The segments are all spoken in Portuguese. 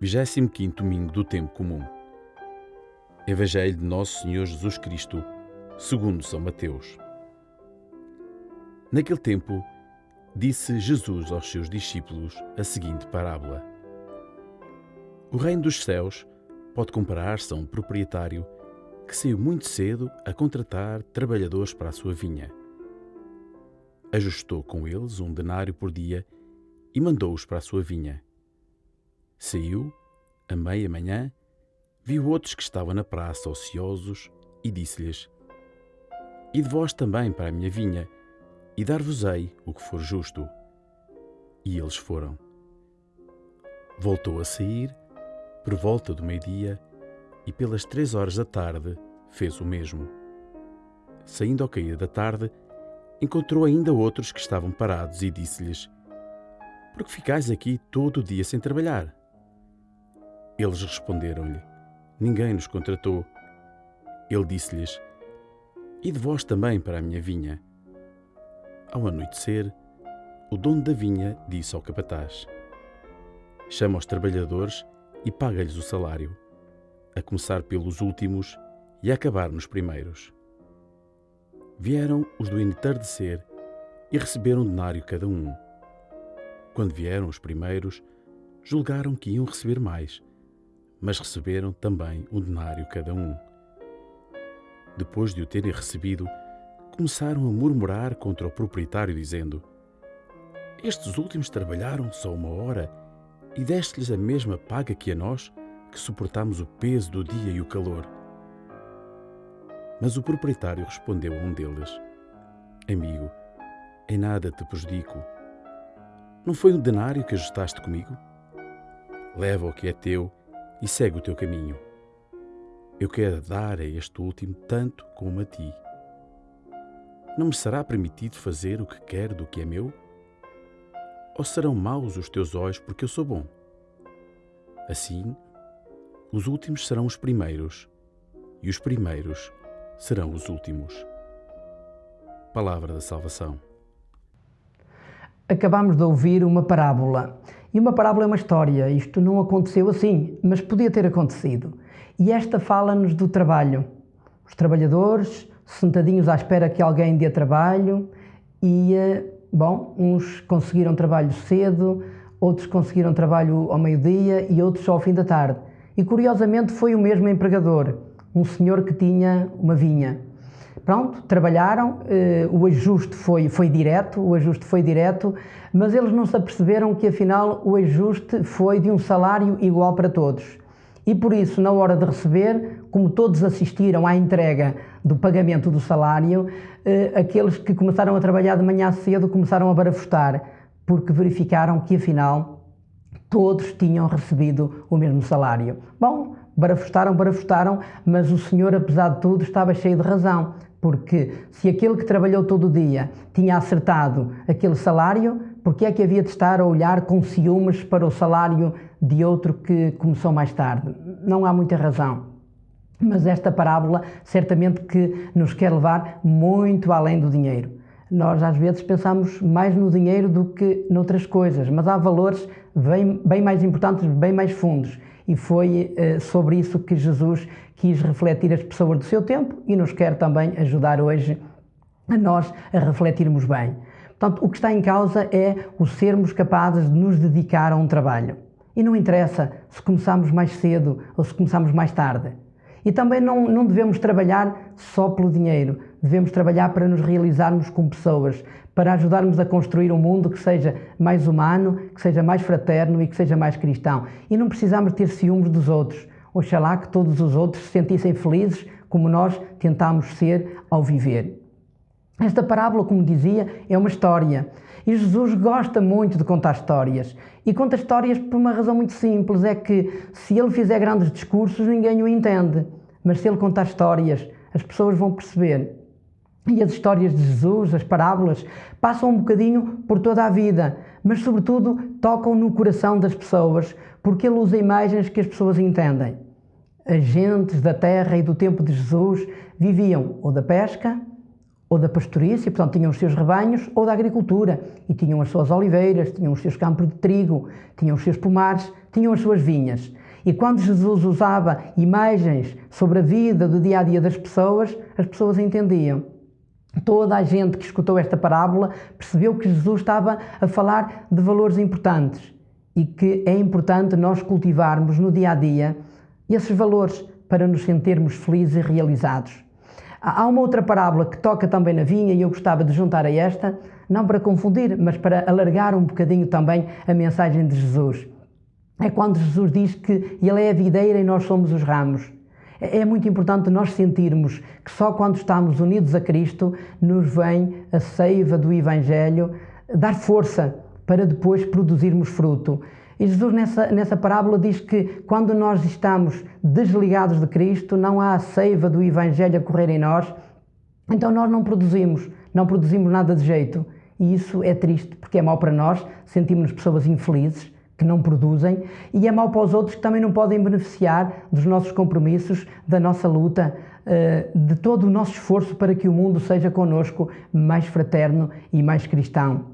25 domingo do tempo comum. Evangelho de Nosso Senhor Jesus Cristo, segundo São Mateus. Naquele tempo, disse Jesus aos seus discípulos a seguinte parábola: O reino dos céus pode comparar-se a um proprietário que saiu muito cedo a contratar trabalhadores para a sua vinha. Ajustou com eles um denário por dia e mandou-os para a sua vinha. Saiu, a meia-manhã, viu outros que estavam na praça ociosos e disse-lhes: Ide vós também para a minha vinha, e dar-vos-ei o que for justo. E eles foram. Voltou a sair, por volta do meio-dia, e pelas três horas da tarde fez o mesmo. Saindo ao cair da tarde, encontrou ainda outros que estavam parados e disse-lhes: Por que ficais aqui todo o dia sem trabalhar? Eles responderam-lhe: Ninguém nos contratou. Ele disse-lhes: E de vós também para a minha vinha. Ao anoitecer, o dono da vinha disse ao capataz: Chama os trabalhadores e paga-lhes o salário, a começar pelos últimos e a acabar nos primeiros. Vieram os do entardecer e receberam um denário cada um. Quando vieram os primeiros, julgaram que iam receber mais mas receberam também um denário cada um. Depois de o terem recebido, começaram a murmurar contra o proprietário, dizendo: Estes últimos trabalharam só uma hora e deste-lhes a mesma paga que a nós, que suportamos o peso do dia e o calor. Mas o proprietário respondeu a um deles: Amigo, em nada te prejudico. Não foi um denário que ajustaste comigo? Leva o que é teu e segue o teu caminho. Eu quero dar a este último tanto como a ti. Não me será permitido fazer o que quero do que é meu? Ou serão maus os teus olhos porque eu sou bom? Assim, os últimos serão os primeiros, e os primeiros serão os últimos. Palavra da Salvação. Acabamos de ouvir uma parábola e uma parábola é uma história, isto não aconteceu assim, mas podia ter acontecido. E esta fala-nos do trabalho. Os trabalhadores sentadinhos à espera que alguém dê trabalho e, eh, bom, uns conseguiram trabalho cedo, outros conseguiram trabalho ao meio-dia e outros só ao fim da tarde. E curiosamente foi o mesmo empregador, um senhor que tinha uma vinha. Pronto, trabalharam, eh, o ajuste foi, foi direto, o ajuste foi direto, mas eles não se aperceberam que afinal o ajuste foi de um salário igual para todos. E por isso, na hora de receber, como todos assistiram à entrega do pagamento do salário, eh, aqueles que começaram a trabalhar de manhã cedo começaram a barafustar, porque verificaram que afinal todos tinham recebido o mesmo salário. Bom, barafustaram, barafustaram, mas o senhor, apesar de tudo, estava cheio de razão porque se aquele que trabalhou todo o dia tinha acertado aquele salário, porque é que havia de estar a olhar com ciúmes para o salário de outro que começou mais tarde? Não há muita razão. Mas esta parábola certamente que nos quer levar muito além do dinheiro. Nós às vezes pensamos mais no dinheiro do que noutras coisas, mas há valores bem, bem mais importantes, bem mais fundos. E foi eh, sobre isso que Jesus quis refletir as pessoas do seu tempo e nos quer também ajudar hoje a nós a refletirmos bem. Portanto, o que está em causa é o sermos capazes de nos dedicar a um trabalho. E não interessa se começamos mais cedo ou se começamos mais tarde. E também não, não devemos trabalhar só pelo dinheiro, devemos trabalhar para nos realizarmos como pessoas, para ajudarmos a construir um mundo que seja mais humano, que seja mais fraterno e que seja mais cristão. E não precisamos ter ciúmes dos outros. Oxalá que todos os outros se sentissem felizes como nós tentamos ser ao viver. Esta parábola, como dizia, é uma história. E Jesus gosta muito de contar histórias. E conta histórias por uma razão muito simples: é que se ele fizer grandes discursos, ninguém o entende. Mas se ele contar histórias, as pessoas vão perceber. E as histórias de Jesus, as parábolas, passam um bocadinho por toda a vida, mas sobretudo tocam no coração das pessoas, porque ele usa imagens que as pessoas entendem. As gentes da terra e do tempo de Jesus viviam ou da pesca, ou da pastorícia, portanto tinham os seus rebanhos, ou da agricultura, e tinham as suas oliveiras, tinham os seus campos de trigo, tinham os seus pomares, tinham as suas vinhas. E quando Jesus usava imagens sobre a vida do dia a dia das pessoas, as pessoas entendiam. Toda a gente que escutou esta parábola percebeu que Jesus estava a falar de valores importantes e que é importante nós cultivarmos no dia a dia esses valores para nos sentirmos felizes e realizados. Há uma outra parábola que toca também na vinha e eu gostava de juntar a esta, não para confundir, mas para alargar um bocadinho também a mensagem de Jesus. É quando Jesus diz que Ele é a videira e nós somos os ramos. É, muito importante nós sentirmos que só quando estamos unidos a Cristo nos vem a seiva do Evangelho dar força para depois produzirmos fruto. E Jesus, nessa, nessa parábola, diz que quando nós estamos desligados de Cristo, não há a seiva do Evangelho a correr em nós, então nós não produzimos, não produzimos nada de jeito. E isso é triste, porque é mau para nós, sentimos-nos pessoas infelizes, que não produzem, e é mau para os outros que também não podem beneficiar dos nossos compromissos, da nossa luta, eh, de todo o nosso esforço para que o mundo seja conosco mais fraterno e mais cristão.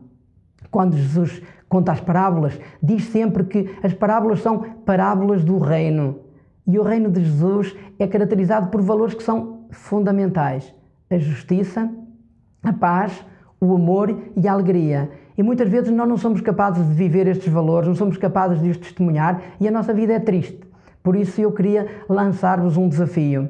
Quando Jesus conta as parábolas, diz sempre que as parábolas são parábolas do reino. E o reino de Jesus é caracterizado por valores que são fundamentais: a justiça, a paz, o amor e a alegria. E muitas vezes nós não somos capazes de viver estes valores, não somos capazes de os testemunhar e a nossa vida é triste. Por isso eu queria lançar-vos um desafio.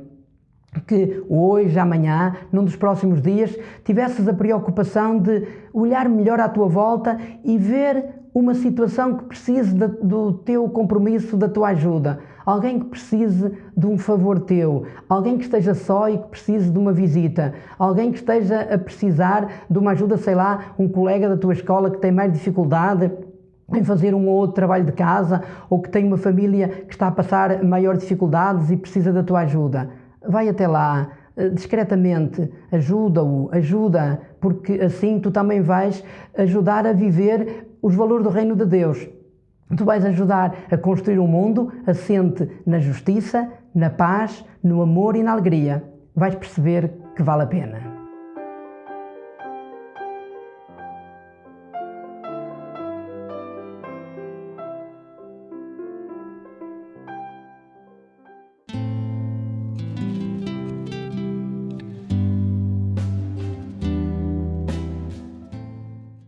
Que hoje, amanhã, num dos próximos dias, tivesses a preocupação de olhar melhor à tua volta e ver uma situação que precise do teu compromisso, da tua ajuda alguém que precise de um favor teu, alguém que esteja só e que precise de uma visita, alguém que esteja a precisar de uma ajuda, sei lá, um colega da tua escola que tem mais dificuldade em fazer um ou outro trabalho de casa ou que tem uma família que está a passar maior dificuldades e precisa da tua ajuda. Vai até lá, eh, discretamente, ajuda-o, ajuda, porque assim tu também vais ajudar a viver os valores do reino de Deus. Tu vais ajudar a construir um mundo assente na justiça, na paz, no amor e na alegria. Vais perceber que vale a pena.